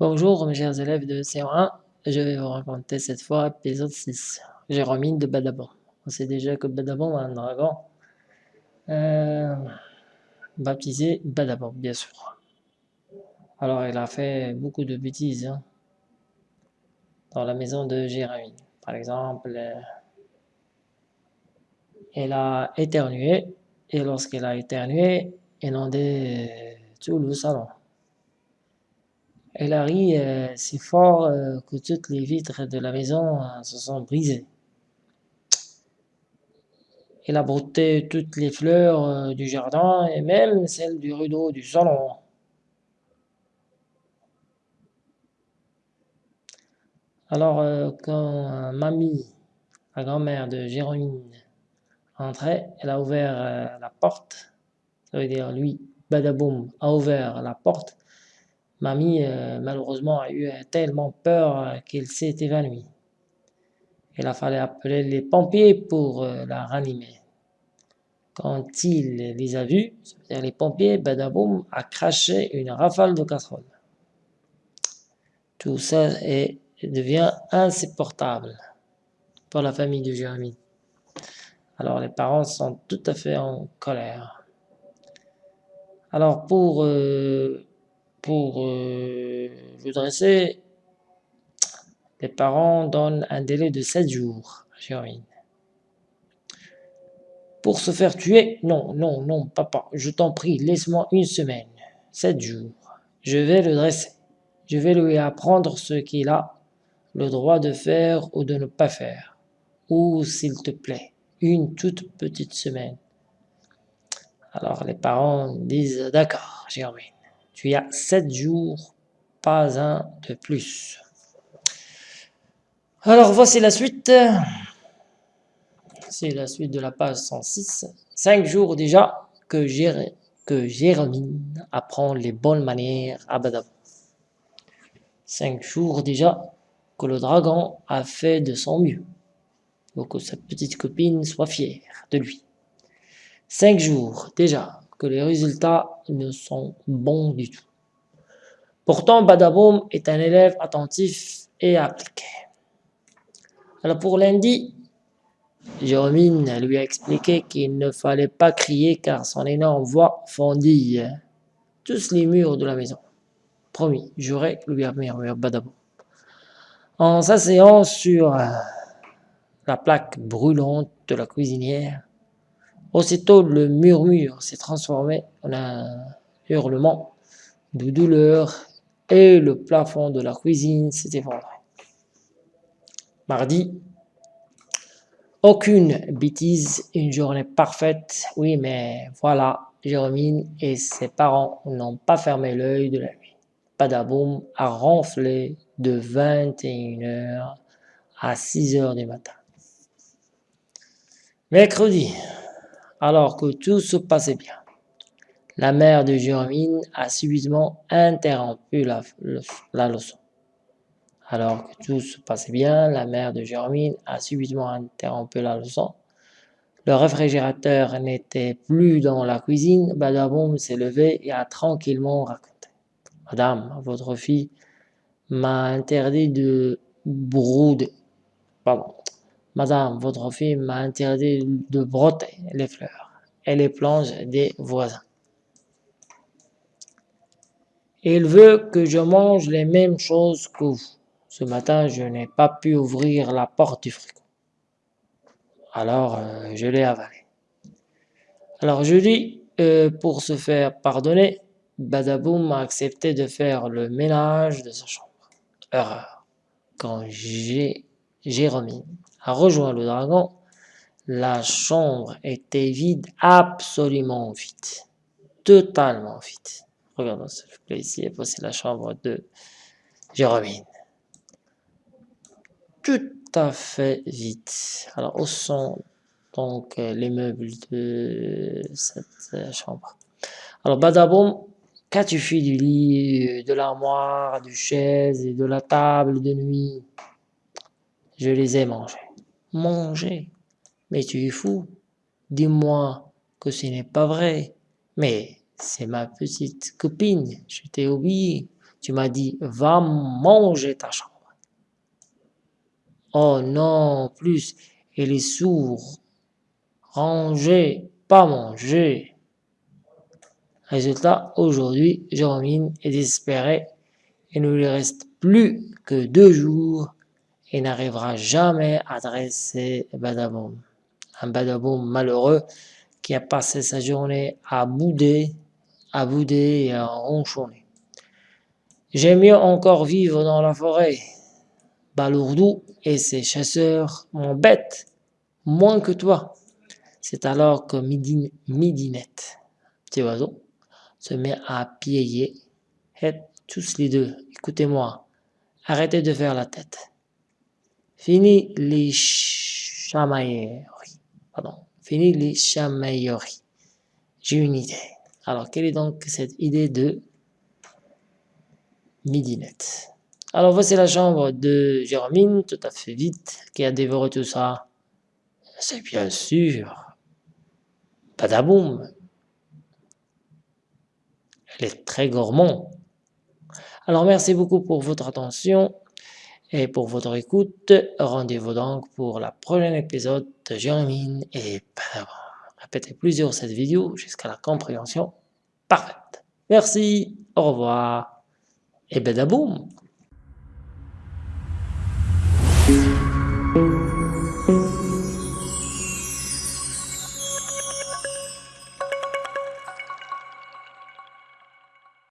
Bonjour mes chers élèves de C1, je vais vous raconter cette fois épisode 6, Jérôme de Badabon. On sait déjà que Badabon a un dragon euh, baptisé Badabon, bien sûr. Alors il a fait beaucoup de bêtises hein, dans la maison de Jérémie. Par exemple, euh, elle a éternué et lorsqu'elle a éternué, inondé tout le salon. Elle a ri euh, si fort euh, que toutes les vitres de la maison euh, se sont brisées. Elle a brouté toutes les fleurs du jardin et même celles du rideau du salon. Alors, quand mamie, la grand-mère de Jérôme, entrait, elle a ouvert la porte. Ça veut dire, lui, Badaboum, a ouvert la porte Mamie, euh, malheureusement, a eu tellement peur euh, qu'elle s'est évanouie. Il a fallu appeler les pompiers pour euh, la ranimer. Quand il les a vus, c'est-à-dire les pompiers, Badaboum a craché une rafale de casserole. Tout ça est, devient insupportable pour la famille de Jérémie. Alors les parents sont tout à fait en colère. Alors pour pour euh, le dresser, les parents donnent un délai de 7 jours à. Pour se faire tuer, non, non, non, papa, je t'en prie, laisse-moi une semaine, 7 jours. Je vais le dresser. Je vais lui apprendre ce qu'il a le droit de faire ou de ne pas faire. Ou, s'il te plaît, une toute petite semaine. Alors les parents disent, d'accord, Jérémie tu as sept jours, pas un de plus. Alors voici la suite. C'est la suite de la page 106. Cinq jours déjà que, Jérémie apprend les bonnes manières à Badab. Cinq jours déjà que le dragon a fait de son mieux pour que sa petite copine soit fière de lui. Cinq jours déjà que les résultats ne sont bons du tout. Pourtant, Badaboum est un élève attentif et appliqué. Alors pour lundi, Jérôme lui a expliqué qu'il ne fallait pas crier car son énorme voix fondit tous les murs de la maison. Promis, j'aurais lui a murmuré Badaboum. En s'asseyant sur la plaque brûlante de la cuisinière, Aussitôt, le murmure s'est transformé en un hurlement de douleur et le plafond de la cuisine s'est effondré. Mardi, aucune bêtise, une journée parfaite. Oui, mais voilà, Jérôme et ses parents n'ont pas fermé l'œil de la nuit. Padaboum a ronflé de 21h à 6h du matin. Mercredi, alors que tout se passait bien. La mère de Jérémine a subitement interrompu la, leçon. Alors que tout se passait bien, la mère de Jérémine a subitement interrompu la leçon. Le réfrigérateur n'était plus dans la cuisine. Badaboum s'est levé et a tranquillement raconté. Madame, votre fille m'a interdit de brouder. Pardon. Madame, votre fille m'a interdit de broter les fleurs et les planches des voisins. Il veut que je mange les mêmes choses que vous. Ce matin, je n'ai pas pu ouvrir la porte du frigo. Alors, euh, je l'ai avalé. Alors, je dis, euh, pour se faire pardonner, Badaboum a accepté de faire le ménage de sa chambre. Erreur. Quand j'ai Jérôme a rejoint le dragon, la chambre était vide, absolument vide, totalement vide. Regardons s'il vous ici, voici la chambre de Jérôme. Tout à fait vide. Alors, où sont donc les meubles de cette chambre? Alors, Badaboum, qu'as-tu fait du lit, de l'armoire, du chaise et de la table de nuit? Je les ai mangés manger. Mais tu es fou. Dis-moi que ce n'est pas vrai. Mais c'est ma petite copine, je t'ai oublié. Tu m'as dit, va manger ta chambre. Oh non, plus, il est sourd. Ranger, pas manger. Résultat, aujourd'hui, Jérôme est désespéré. Il ne lui reste plus que deux jours et n'arrivera jamais à dresser Badaboum. Un Badaboum malheureux qui a passé sa journée à bouder, à bouder et à ronchonner. J'aime mieux encore vivre dans la forêt. Balourdou et ses chasseurs m'embêtent moins que toi. C'est alors que Midinette, petit oiseau, se met à piailler. Et tous les deux, écoutez-moi, arrêtez de faire la tête. Fini les chamailleries. Pardon. Fini les chamailleries. J'ai une idée. Alors, quelle est donc cette idée de midinette? Alors, voici la chambre de Jérôme, tout à fait vite, qui a dévoré tout ça. C'est bien sûr. Padaboum. Elle est très gourmand. Alors, merci beaucoup pour votre attention et pour votre écoute. Rendez-vous donc pour la prochaine épisode de Jérémine et Padawan. Répétez plusieurs cette vidéo jusqu'à la compréhension parfaite. Merci, au revoir et badaboum